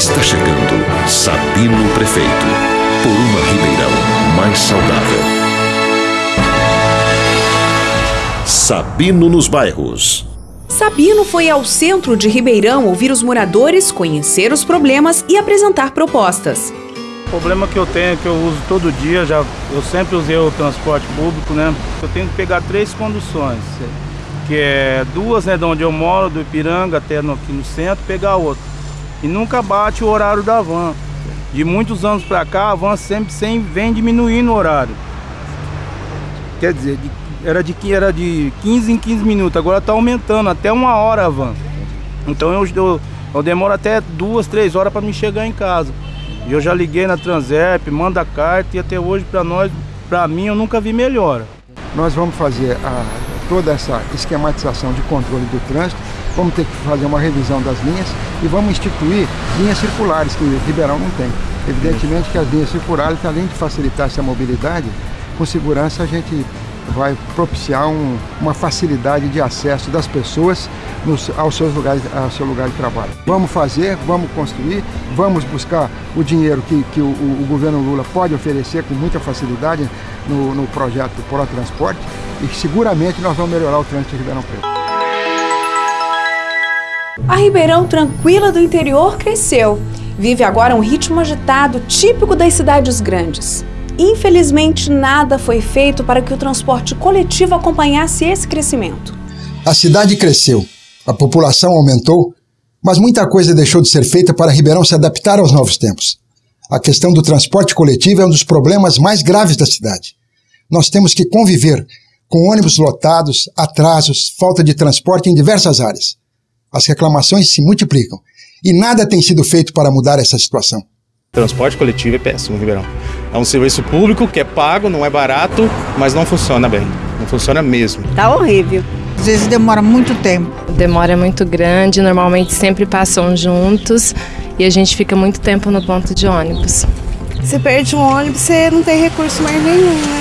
Está chegando Sabino Prefeito. Por uma Ribeirão mais saudável. Sabino nos bairros. Sabino foi ao centro de Ribeirão ouvir os moradores, conhecer os problemas e apresentar propostas. O problema que eu tenho, que eu uso todo dia, já, eu sempre usei o transporte público, né? Eu tenho que pegar três conduções, que é duas, né, de onde eu moro, do Ipiranga até no, aqui no centro, pegar outra. E nunca bate o horário da van. De muitos anos para cá, a van sempre, sempre vem diminuindo o horário. Quer dizer, era de, era de 15 em 15 minutos, agora está aumentando até uma hora a van. Então eu, eu, eu demoro até duas, três horas para me chegar em casa. E eu já liguei na Transep, manda carta e até hoje para nós, para mim, eu nunca vi melhora. Nós vamos fazer a, toda essa esquematização de controle do trânsito, vamos ter que fazer uma revisão das linhas e vamos instituir linhas circulares que Ribeirão não tem. Evidentemente que as linhas circulares, além de facilitar essa mobilidade, com segurança a gente vai propiciar um, uma facilidade de acesso das pessoas nos, aos seus lugares, ao seu lugar de trabalho. Vamos fazer, vamos construir, vamos buscar o dinheiro que, que o, o governo Lula pode oferecer com muita facilidade no, no projeto Pro Transporte e seguramente nós vamos melhorar o trânsito de Ribeirão Preto. A Ribeirão tranquila do interior cresceu. Vive agora um ritmo agitado típico das cidades grandes. Infelizmente, nada foi feito para que o transporte coletivo acompanhasse esse crescimento. A cidade cresceu, a população aumentou, mas muita coisa deixou de ser feita para Ribeirão se adaptar aos novos tempos. A questão do transporte coletivo é um dos problemas mais graves da cidade. Nós temos que conviver com ônibus lotados, atrasos, falta de transporte em diversas áreas. As reclamações se multiplicam e nada tem sido feito para mudar essa situação. Transporte coletivo é péssimo, Ribeirão. É um serviço público que é pago, não é barato, mas não funciona bem. Não funciona mesmo. Tá horrível. Às vezes demora muito tempo. Demora muito grande, normalmente sempre passam juntos e a gente fica muito tempo no ponto de ônibus. Você perde um ônibus, você não tem recurso mais nenhum, né?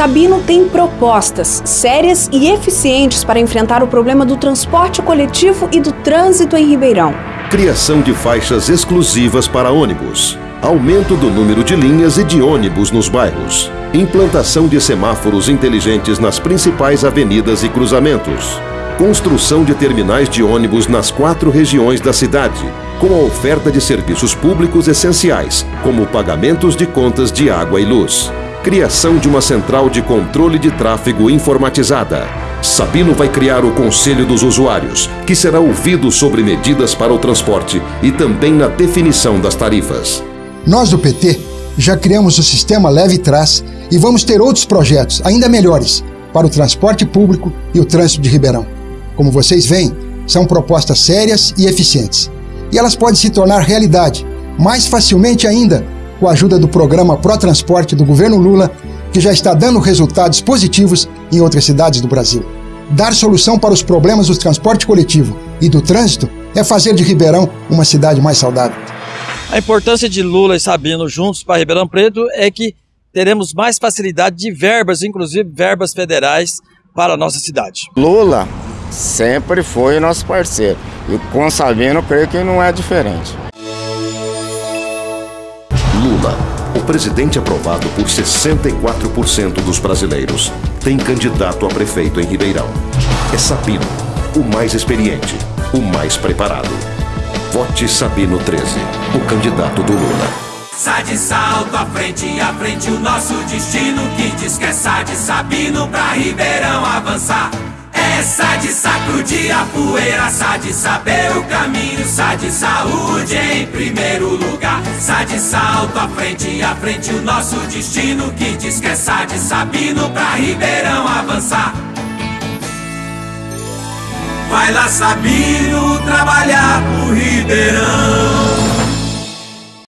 Sabino tem propostas sérias e eficientes para enfrentar o problema do transporte coletivo e do trânsito em Ribeirão. Criação de faixas exclusivas para ônibus aumento do número de linhas e de ônibus nos bairros, implantação de semáforos inteligentes nas principais avenidas e cruzamentos, construção de terminais de ônibus nas quatro regiões da cidade, com a oferta de serviços públicos essenciais, como pagamentos de contas de água e luz. Criação de uma central de controle de tráfego informatizada. Sabino vai criar o Conselho dos Usuários, que será ouvido sobre medidas para o transporte e também na definição das tarifas. Nós do PT já criamos o sistema Leve Trás e vamos ter outros projetos ainda melhores para o transporte público e o trânsito de Ribeirão. Como vocês veem, são propostas sérias e eficientes. E elas podem se tornar realidade mais facilmente ainda com a ajuda do programa Pro Transporte do governo Lula, que já está dando resultados positivos em outras cidades do Brasil. Dar solução para os problemas do transporte coletivo e do trânsito é fazer de Ribeirão uma cidade mais saudável. A importância de Lula e Sabino juntos para Ribeirão Preto é que teremos mais facilidade de verbas, inclusive verbas federais, para a nossa cidade. Lula sempre foi nosso parceiro e com Sabino creio que não é diferente. Lula, o presidente aprovado por 64% dos brasileiros, tem candidato a prefeito em Ribeirão. É Sabino, o mais experiente, o mais preparado. Vote Sabino 13, o candidato do Lula. Sai de salto à frente, à frente o nosso destino Que diz que é sai de Sabino pra Ribeirão avançar Sai de sacudir a poeira, sai de saber o caminho Sai de saúde em primeiro lugar. Sai de salto à frente, à frente o nosso destino Que diz que é sai de Sabino pra Ribeirão avançar. Vai lá Sabino trabalhar pro Ribeirão